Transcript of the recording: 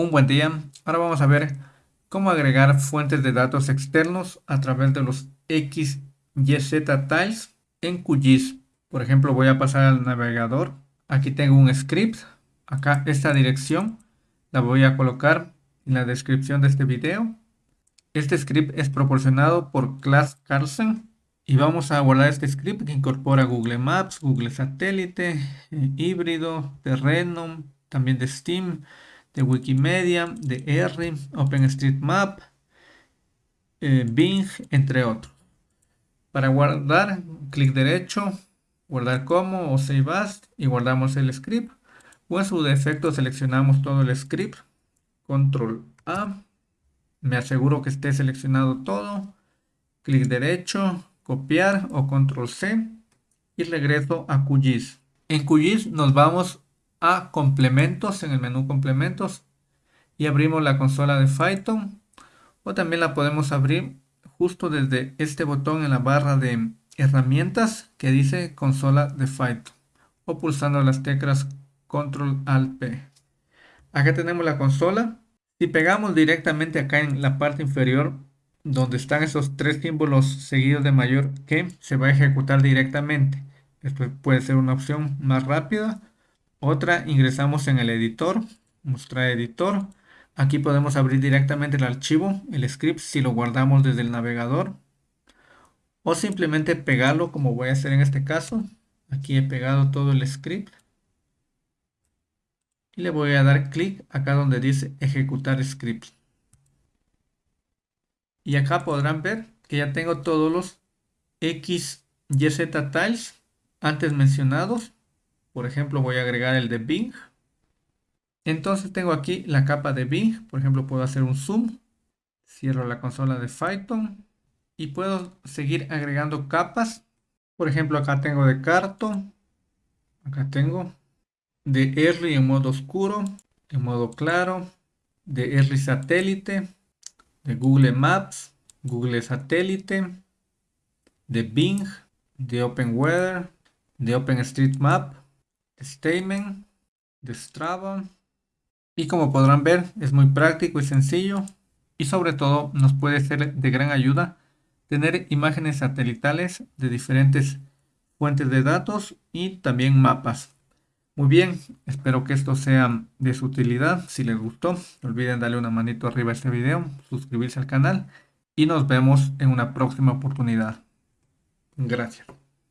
Un buen día. Ahora vamos a ver cómo agregar fuentes de datos externos a través de los XYZ Tiles en QGIS. Por ejemplo, voy a pasar al navegador. Aquí tengo un script. Acá esta dirección la voy a colocar en la descripción de este video. Este script es proporcionado por Class Carlsen y vamos a guardar este script que incorpora Google Maps, Google Satélite, eh, híbrido, terreno, también de Steam, de Wikimedia, de R, OpenStreetMap, eh, Bing, entre otros. Para guardar, clic derecho, guardar como o save as y guardamos el script. O en su defecto seleccionamos todo el script, control A, me aseguro que esté seleccionado todo, clic derecho, copiar o control C y regreso a QGIS. En QGIS nos vamos a complementos en el menú complementos y abrimos la consola de Python o también la podemos abrir justo desde este botón en la barra de herramientas que dice consola de Python o pulsando las teclas control alt P. Acá tenemos la consola. Si pegamos directamente acá en la parte inferior donde están esos tres símbolos seguidos de mayor que se va a ejecutar directamente. Esto puede ser una opción más rápida otra, ingresamos en el editor, mostrar editor. Aquí podemos abrir directamente el archivo, el script, si lo guardamos desde el navegador. O simplemente pegarlo como voy a hacer en este caso. Aquí he pegado todo el script. Y le voy a dar clic acá donde dice ejecutar script. Y acá podrán ver que ya tengo todos los XYZ tiles antes mencionados por ejemplo, voy a agregar el de Bing. Entonces tengo aquí la capa de Bing. Por ejemplo, puedo hacer un zoom. Cierro la consola de Python. Y puedo seguir agregando capas. Por ejemplo, acá tengo de Carto. Acá tengo de R en modo oscuro, en modo claro, de R satélite, de Google Maps, Google satélite, de Bing, de Open Weather, de OpenStreetMap, Statement de Strava. Y como podrán ver, es muy práctico y sencillo. Y sobre todo nos puede ser de gran ayuda tener imágenes satelitales de diferentes fuentes de datos y también mapas. Muy bien, espero que esto sea de su utilidad. Si les gustó, no olviden darle una manito arriba a este video, suscribirse al canal y nos vemos en una próxima oportunidad. Gracias.